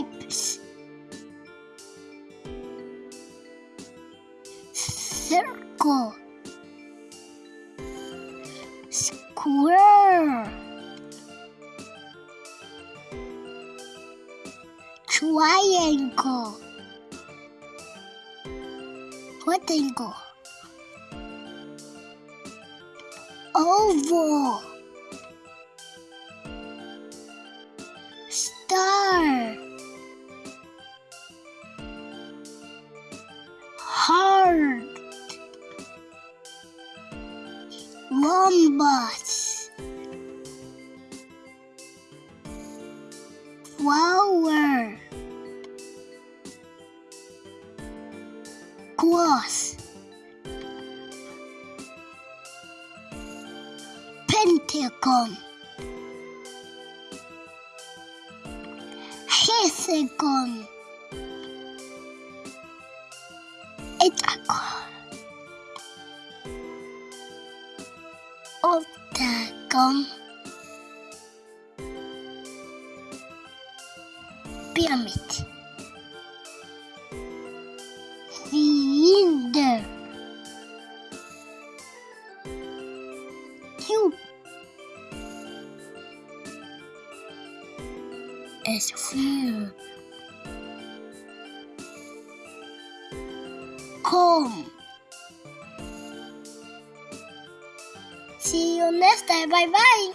shapes. Circle. Square. Triangle. Rectangle. Oval. Star. Rhombus. Flower. Cross. Pentagon. Hexagon. Hexagon. Octagon. Pyramid. Cylinder. Cube. Sphere. Comb. See you next time. Bye bye.